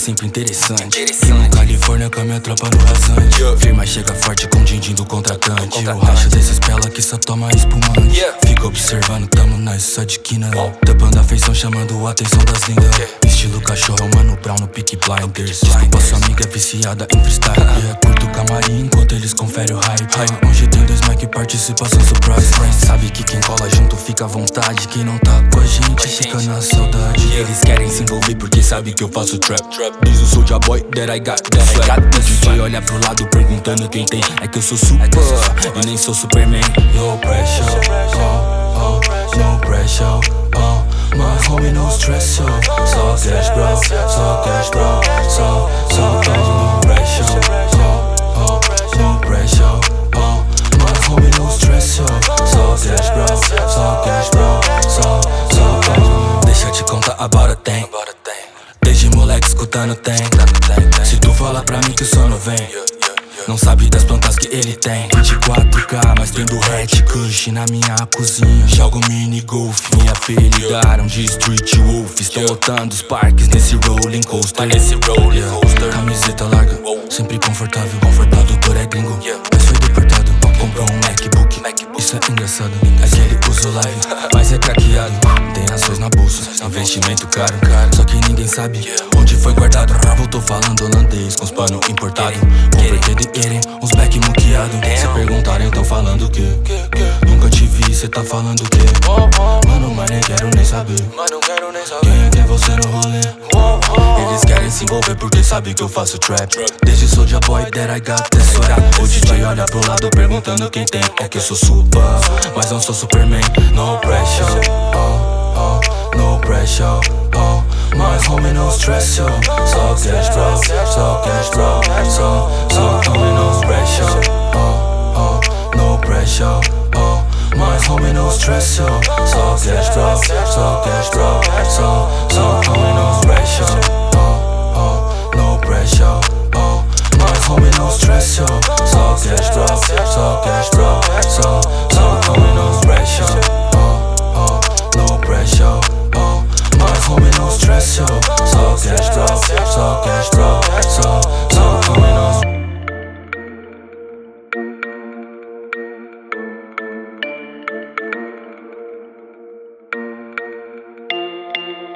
sempre interessante. E na Califórnia com a minha tropa no rasante. Firma chega forte com din-din do contratante. O racha desses pela que só toma espumante. Fica observando, tamo na só de quina. Tapando a feição, chamando a atenção das lindas. Estilo cachorro, é mano brown no pick blinders. Desculpa sua amiga é viciada em freestyle. E é curto o camarim enquanto eles conferem o hype. Hoje tem dois mic participação surprise. Sabe que quem cola junto fica à vontade. Quem não tá com a gente fica na saudade. Eles querem se envolver porque sabe que eu faço trap. Diz o Soulja Boy that I got that swag O DJ olha pro lado perguntando quem tem. É que eu sou super e nem sou Superman. No pressure, oh, oh, no pressure, oh My homie no stress, yo eu te contar about a thing Desde moleque escutando tem. Se tu falar pra mim que o sono vem não sabe das plantas que ele tem. 24k, mas tem do hatch Kush na minha cozinha. Jogo mini golf Me apelidaram de Street Wolf. Estão lotando os parques nesse rolling coaster. Nesse rolling coaster. Camiseta larga, sempre confortável Confortável por é gringo, mas foi deportado Comprou um MacBook, isso é engraçado. É que ele usa o live, mas é craqueado. Tem ações na bolsa, investimento caro. Só que ninguém sabe onde foi guardado. Voltou falando holandês com os pano importado. Convertido em Eren, uns back muqueado. Se perguntarem tão falando o quê? Nunca te vi, cê tá falando o quê? Mano, mas nem quero nem saber. Quem é que é você no rolê? Se envolver porque sabem que eu faço trap. Desde Soulja Boy that I got this swag. O DJ olha pro lado perguntando quem tem. É que eu sou super, mas não sou Superman. No pressure, oh, oh, no pressure, oh. My homie no stress, yo Só cash bro, só cash bro Só, só homie no pressure, oh, oh, no pressure, oh. My homie no stress, yo Só cash bro, só cash bro Só